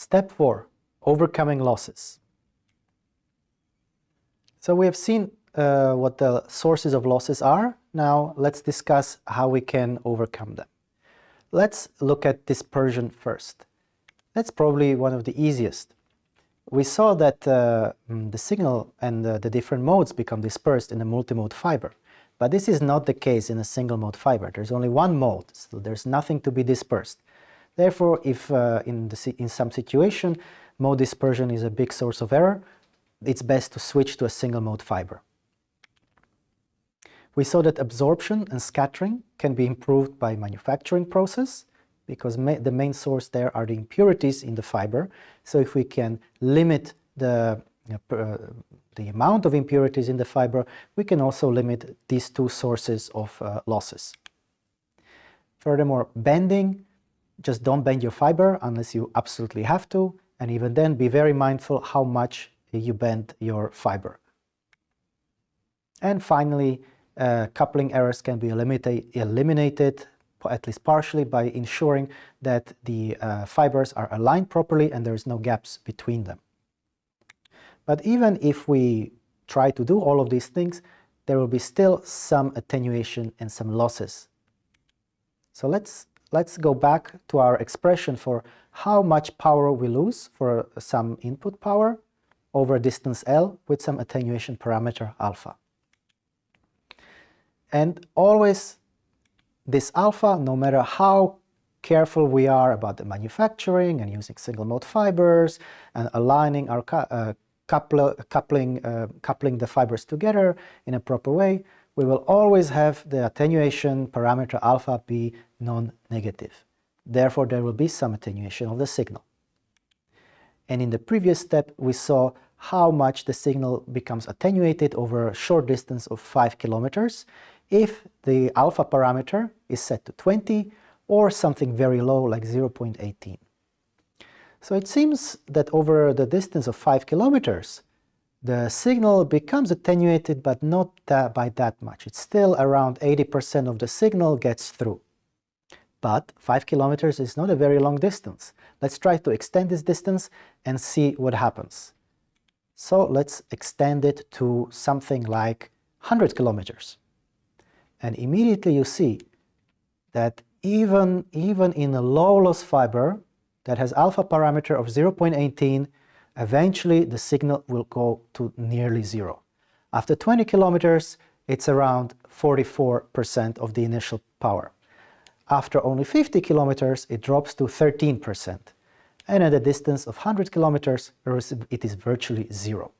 Step 4. Overcoming losses. So we have seen uh, what the sources of losses are. Now let's discuss how we can overcome them. Let's look at dispersion first. That's probably one of the easiest. We saw that uh, mm, the signal and the different modes become dispersed in a multimode fiber. But this is not the case in a single mode fiber. There's only one mode, so there's nothing to be dispersed. Therefore, if uh, in, the, in some situation mode dispersion is a big source of error, it's best to switch to a single mode fiber. We saw that absorption and scattering can be improved by manufacturing process because ma the main source there are the impurities in the fiber. So if we can limit the, uh, the amount of impurities in the fiber, we can also limit these two sources of uh, losses. Furthermore, bending, just don't bend your fiber unless you absolutely have to, and even then be very mindful how much you bend your fiber. And finally, uh, coupling errors can be eliminated, at least partially, by ensuring that the uh, fibers are aligned properly and there is no gaps between them. But even if we try to do all of these things, there will be still some attenuation and some losses. So let's, let's go back to our expression for how much power we lose for some input power over distance L with some attenuation parameter alpha. And always this alpha, no matter how careful we are about the manufacturing and using single mode fibers and aligning our uh, coupling, uh, coupling the fibers together in a proper way, we will always have the attenuation parameter alpha be non-negative. Therefore, there will be some attenuation of the signal. And in the previous step, we saw how much the signal becomes attenuated over a short distance of 5 kilometers if the alpha parameter is set to 20 or something very low like 0.18. So it seems that over the distance of 5 kilometers, the signal becomes attenuated but not that by that much. It's still around 80% of the signal gets through. But 5 kilometers is not a very long distance. Let's try to extend this distance and see what happens. So let's extend it to something like 100 kilometers. And immediately you see that even, even in a low loss fiber that has alpha parameter of 0.18, eventually the signal will go to nearly zero. After 20 kilometers, it's around 44% of the initial power. After only 50 kilometers, it drops to 13%. And at a distance of 100 kilometers, it is virtually zero.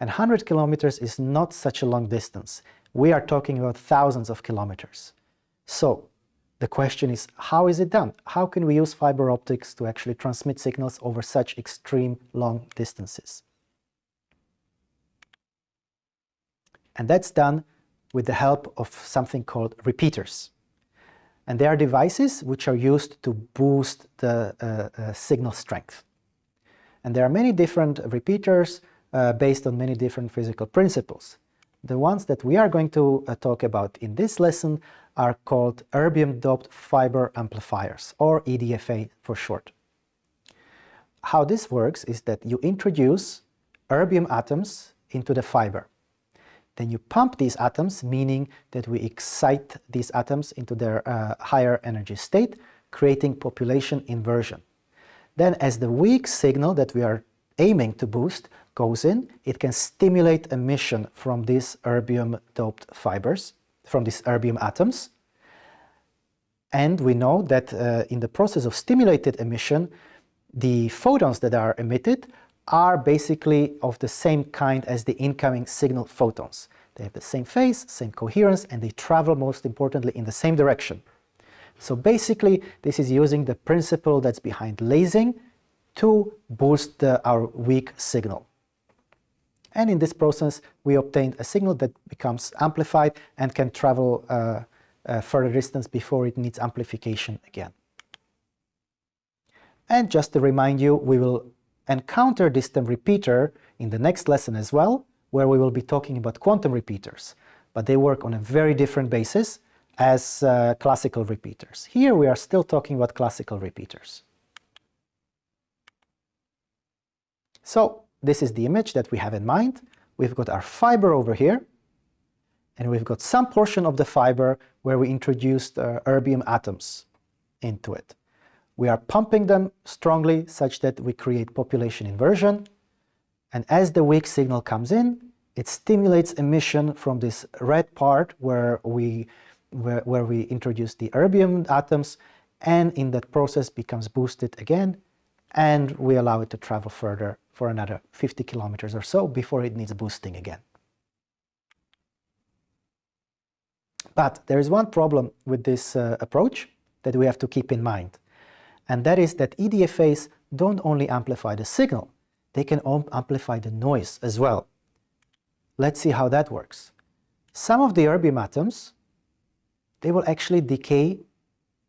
And 100 kilometers is not such a long distance we are talking about thousands of kilometers. So the question is, how is it done? How can we use fiber optics to actually transmit signals over such extreme long distances? And that's done with the help of something called repeaters. And they are devices which are used to boost the uh, uh, signal strength. And there are many different repeaters uh, based on many different physical principles. The ones that we are going to uh, talk about in this lesson are called erbium-doped fiber amplifiers, or EDFA for short. How this works is that you introduce erbium atoms into the fiber. Then you pump these atoms, meaning that we excite these atoms into their uh, higher energy state, creating population inversion. Then as the weak signal that we are aiming to boost goes in, it can stimulate emission from these erbium-doped fibers, from these erbium atoms. And we know that uh, in the process of stimulated emission, the photons that are emitted are basically of the same kind as the incoming signal photons. They have the same phase, same coherence, and they travel, most importantly, in the same direction. So basically, this is using the principle that's behind lasing to boost the, our weak signal. And in this process, we obtained a signal that becomes amplified and can travel uh, a further distance before it needs amplification again. And just to remind you, we will encounter this term repeater in the next lesson as well, where we will be talking about quantum repeaters. But they work on a very different basis as uh, classical repeaters. Here we are still talking about classical repeaters. So this is the image that we have in mind. We've got our fiber over here, and we've got some portion of the fiber where we introduced uh, erbium atoms into it. We are pumping them strongly such that we create population inversion, and as the weak signal comes in, it stimulates emission from this red part where we, where, where we introduce the erbium atoms, and in that process becomes boosted again, and we allow it to travel further for another 50 kilometers or so before it needs boosting again. But there is one problem with this uh, approach that we have to keep in mind, and that is that EDFAs don't only amplify the signal, they can amplify the noise as well. Let's see how that works. Some of the erbium atoms, they will actually decay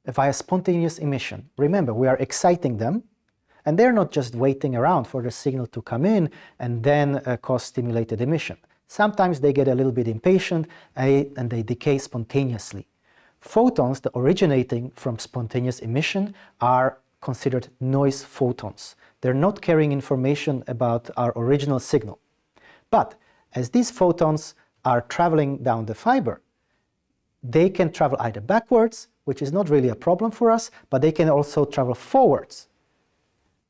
via spontaneous emission. Remember, we are exciting them, and they're not just waiting around for the signal to come in and then uh, cause stimulated emission. Sometimes they get a little bit impatient and they decay spontaneously. Photons that originating from spontaneous emission are considered noise photons. They're not carrying information about our original signal. But as these photons are traveling down the fiber, they can travel either backwards, which is not really a problem for us, but they can also travel forwards,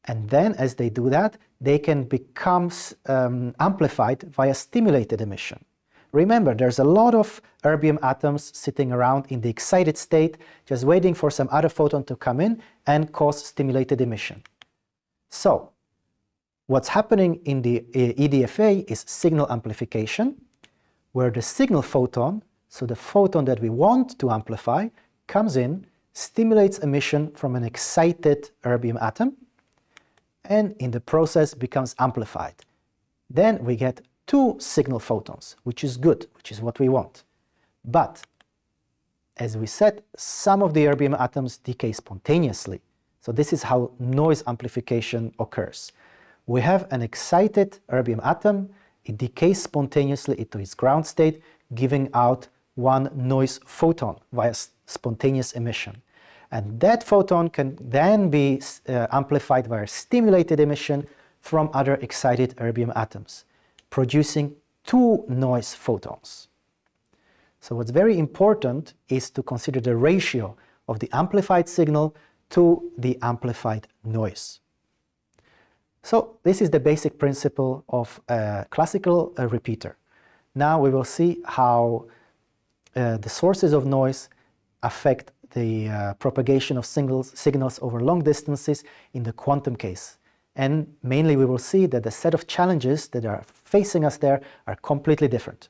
and then as they do that, they can become um, amplified via stimulated emission. Remember, there's a lot of erbium atoms sitting around in the excited state, just waiting for some other photon to come in and cause stimulated emission. So, what's happening in the uh, EDFA is signal amplification, where the signal photon, so the photon that we want to amplify, comes in, stimulates emission from an excited erbium atom, and in the process becomes amplified. Then we get two signal photons, which is good, which is what we want. But, as we said, some of the erbium atoms decay spontaneously. So this is how noise amplification occurs. We have an excited erbium atom, it decays spontaneously into its ground state, giving out one noise photon via spontaneous emission. And that photon can then be uh, amplified via stimulated emission from other excited erbium atoms, producing two noise photons. So what's very important is to consider the ratio of the amplified signal to the amplified noise. So this is the basic principle of a classical uh, repeater. Now we will see how uh, the sources of noise affect the uh, propagation of singles, signals over long distances in the quantum case. And mainly we will see that the set of challenges that are facing us there are completely different.